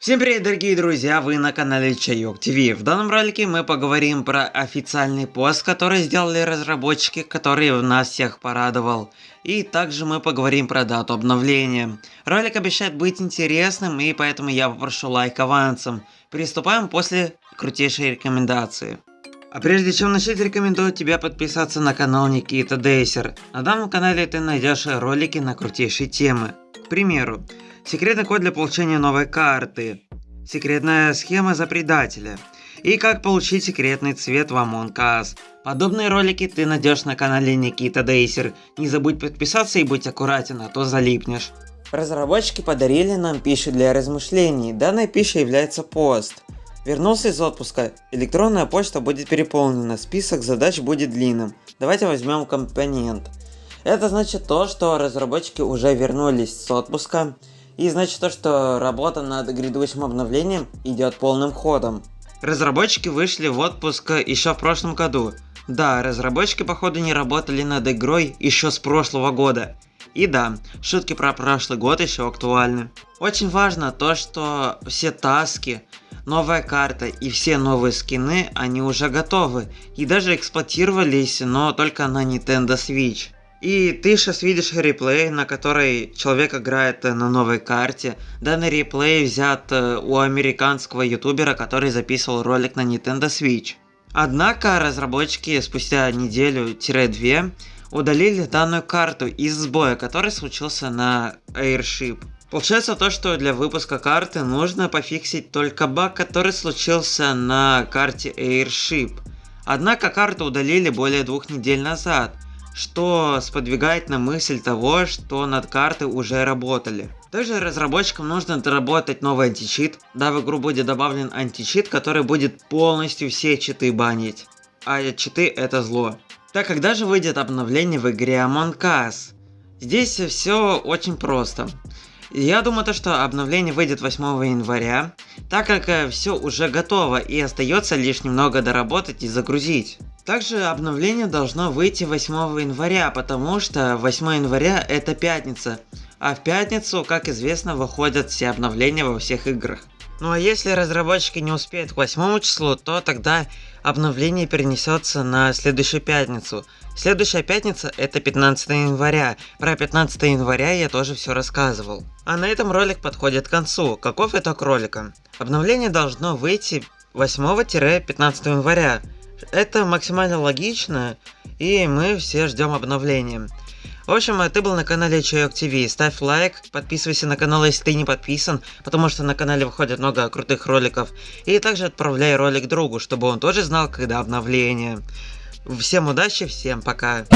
Всем привет, дорогие друзья, вы на канале Чайок ТВ. В данном ролике мы поговорим про официальный пост, который сделали разработчики, который нас всех порадовал. И также мы поговорим про дату обновления. Ролик обещает быть интересным, и поэтому я попрошу лайк авансом. Приступаем после крутейшей рекомендации. А прежде чем начать, рекомендую тебе подписаться на канал Никита Дейсер. На данном канале ты найдешь ролики на крутейшие темы. К примеру, секретный код для получения новой карты, секретная схема за предателя и как получить секретный цвет в Among Us. Подобные ролики ты найдешь на канале Никита Дейсер. Не забудь подписаться и будь аккуратен, а то залипнешь. Разработчики подарили нам пищу для размышлений. Данная пища является пост. Вернулся из отпуска. Электронная почта будет переполнена, список задач будет длинным. Давайте возьмем компонент. Это значит то, что разработчики уже вернулись с отпуска. И значит то, что работа над грядущим обновлением идет полным ходом. Разработчики вышли в отпуск еще в прошлом году. Да, разработчики походу не работали над игрой еще с прошлого года. И да, шутки про прошлый год еще актуальны. Очень важно то, что все таски, новая карта и все новые скины, они уже готовы. И даже эксплуатировались, но только на Nintendo Switch. И ты сейчас видишь реплей, на которой человек играет на новой карте. Данный реплей взят э, у американского ютубера, который записывал ролик на Nintendo Switch. Однако разработчики спустя неделю-две удалили данную карту из сбоя, который случился на Airship. Получается то, что для выпуска карты нужно пофиксить только баг, который случился на карте Airship. Однако карту удалили более двух недель назад, что сподвигает на мысль того, что над картой уже работали. Также разработчикам нужно доработать новый античит, да в игру будет добавлен античит, который будет полностью все читы банить. А читы это зло. Так, когда же выйдет обновление в игре Among Us? Здесь все очень просто. Я думаю, то, что обновление выйдет 8 января, так как э, все уже готово и остается лишь немного доработать и загрузить. Также обновление должно выйти 8 января, потому что 8 января это пятница, а в пятницу, как известно, выходят все обновления во всех играх. Ну а если разработчики не успеют к 8 числу, то тогда обновление перенесется на следующую пятницу. Следующая пятница это 15 января. Про 15 января я тоже все рассказывал. А на этом ролик подходит к концу. Каков итог ролика? Обновление должно выйти 8-15 января. Это максимально логично, и мы все ждем обновления. В общем, ты был на канале Чайок ТВ. Ставь лайк, подписывайся на канал, если ты не подписан, потому что на канале выходит много крутых роликов. И также отправляй ролик другу, чтобы он тоже знал, когда обновление. Всем удачи, всем пока.